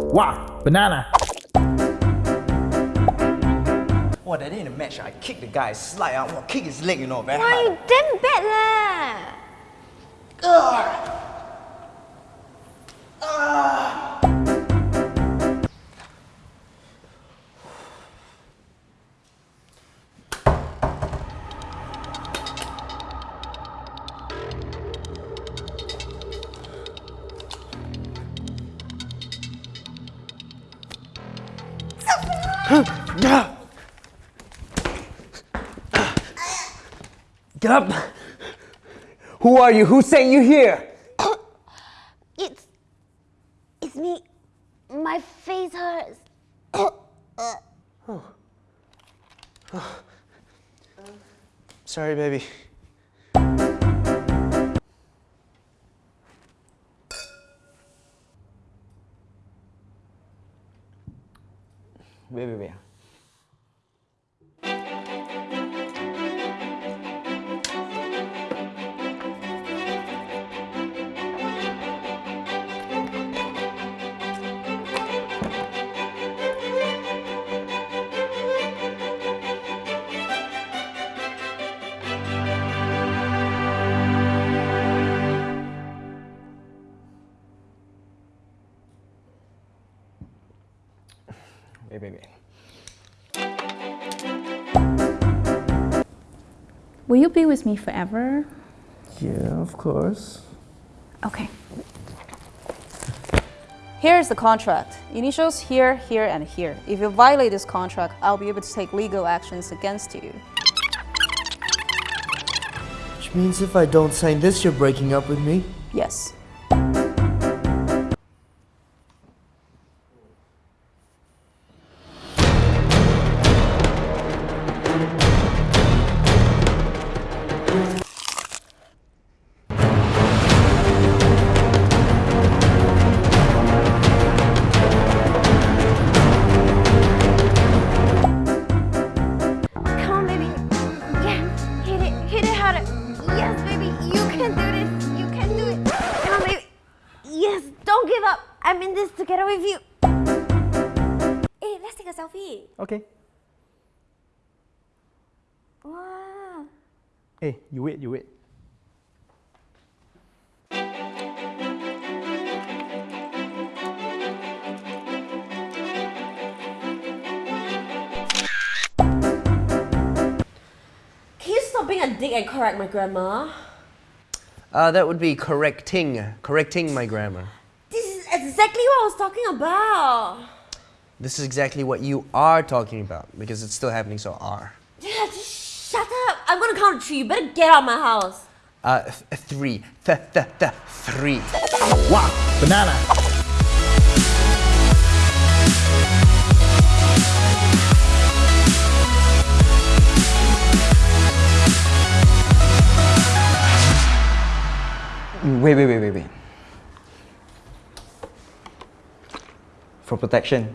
Wow, banana. Wow, that ain't a match. I kick the guy, slide I want to kick his leg, you know, very Why hard. you damn bad leh? Get up! Who are you? Who sent you here? It's it's me. My face hurts. Sorry, baby. Wait, wait, wait. Wait, wait. Will you be with me forever? Yeah, of course. Okay. Here's the contract. Initials here, here, and here. If you violate this contract, I'll be able to take legal actions against you. Which means if I don't sign this, you're breaking up with me? Yes. I'm in this together with you. Hey, let's take a selfie. Okay. Wow. Hey, you wait, you wait. Can you stop being a dick and correct my grammar? Uh, that would be correcting, correcting my grammar. This is exactly what I was talking about. This is exactly what you are talking about because it's still happening, so are. Yeah, just shut up. I'm gonna count to three. You better get out of my house. Uh, th- three. Th- th- th- three. Wow, banana. Wait, wait, wait, wait, wait. For protection,